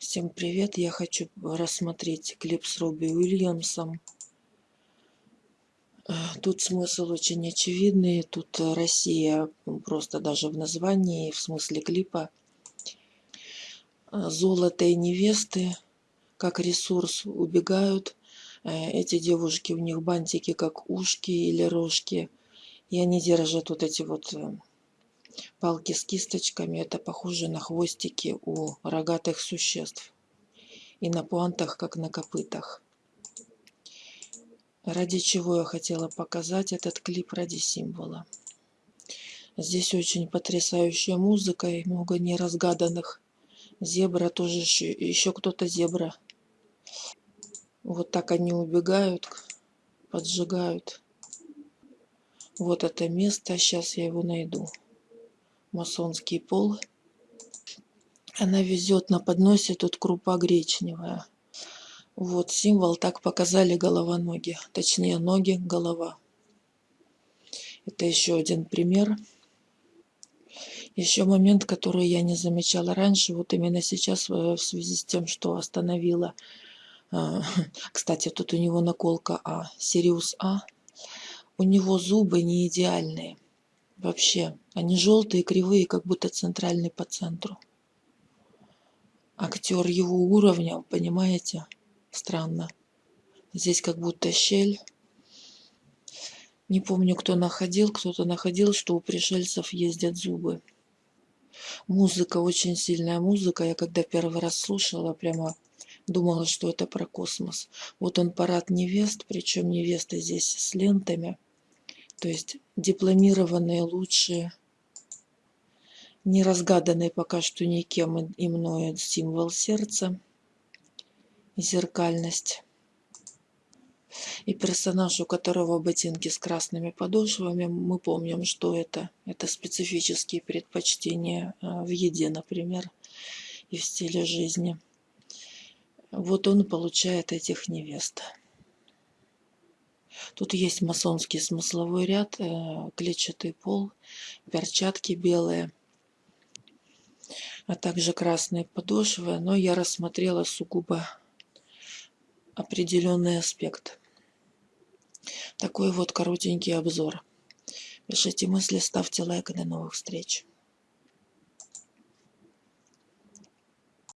Всем привет! Я хочу рассмотреть клип с Робби Уильямсом. Э, тут смысл очень очевидный. Тут Россия просто даже в названии, в смысле клипа. Э, золото и невесты как ресурс убегают. Э, эти девушки, у них бантики как ушки или рожки. И они держат вот эти вот Палки с кисточками – это похоже на хвостики у рогатых существ. И на пуантах, как на копытах. Ради чего я хотела показать этот клип ради символа. Здесь очень потрясающая музыка и много неразгаданных. Зебра тоже еще, еще кто-то зебра. Вот так они убегают, поджигают. Вот это место, сейчас я его найду масонский пол. Она везет на подносе тут крупа гречневая. Вот символ, так показали голова-ноги. Точнее, ноги, голова. Это еще один пример. Еще момент, который я не замечала раньше, вот именно сейчас э, в связи с тем, что остановила. Э, кстати, тут у него наколка А, Сириус А. У него зубы не идеальные. Вообще, они желтые, кривые, как будто центральный по центру. Актер его уровня, понимаете? Странно. Здесь как будто щель. Не помню, кто находил. Кто-то находил, что у пришельцев ездят зубы. Музыка, очень сильная музыка. Я когда первый раз слушала, прямо думала, что это про космос. Вот он парад невест, причем невесты здесь с лентами – то есть дипломированные лучшие, не разгаданный пока что никем и мною символ сердца, зеркальность. И персонаж, у которого ботинки с красными подошвами, мы помним, что это. Это специфические предпочтения э, в еде, например, и в стиле жизни. Вот он получает этих невест. Тут есть масонский смысловой ряд, э, клетчатый пол, перчатки белые, а также красные подошвы, но я рассмотрела сугубо определенный аспект. Такой вот коротенький обзор. Пишите мысли, ставьте лайк и до новых встреч.